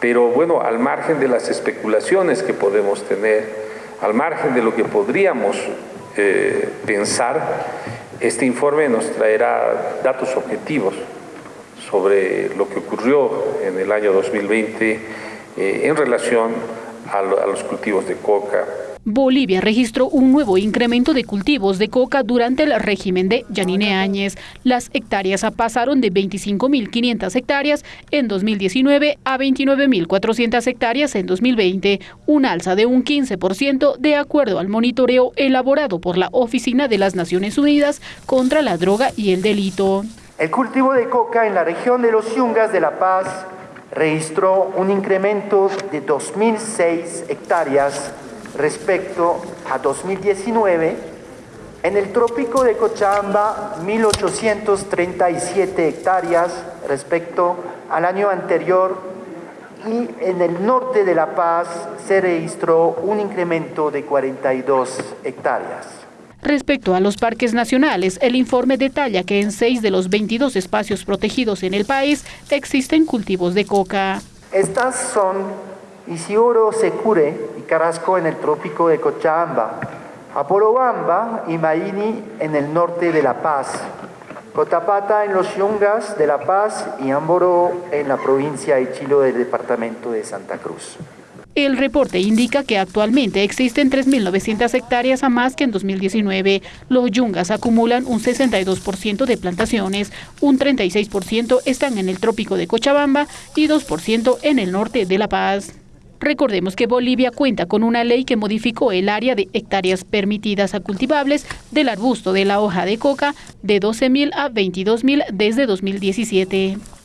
Pero bueno, al margen de las especulaciones que podemos tener, al margen de lo que podríamos eh, pensar, este informe nos traerá datos objetivos sobre lo que ocurrió en el año 2020 eh, en relación a, a los cultivos de coca, Bolivia registró un nuevo incremento de cultivos de coca durante el régimen de Yanine Áñez. Las hectáreas pasaron de 25.500 hectáreas en 2019 a 29.400 hectáreas en 2020, un alza de un 15% de acuerdo al monitoreo elaborado por la Oficina de las Naciones Unidas contra la Droga y el Delito. El cultivo de coca en la región de los Yungas de La Paz registró un incremento de 2.006 hectáreas respecto a 2019, en el trópico de Cochabamba 1.837 hectáreas respecto al año anterior y en el norte de La Paz se registró un incremento de 42 hectáreas. Respecto a los parques nacionales, el informe detalla que en seis de los 22 espacios protegidos en el país existen cultivos de coca. Estas son Isioro Secure y Carrasco en el trópico de Cochabamba, Aporobamba y Maini en el norte de La Paz, Cotapata en los Yungas de La Paz y Amboro en la provincia de Chilo del departamento de Santa Cruz. El reporte indica que actualmente existen 3.900 hectáreas a más que en 2019. Los yungas acumulan un 62% de plantaciones, un 36% están en el trópico de Cochabamba y 2% en el norte de La Paz. Recordemos que Bolivia cuenta con una ley que modificó el área de hectáreas permitidas a cultivables del arbusto de la hoja de coca de 12.000 a 22.000 desde 2017.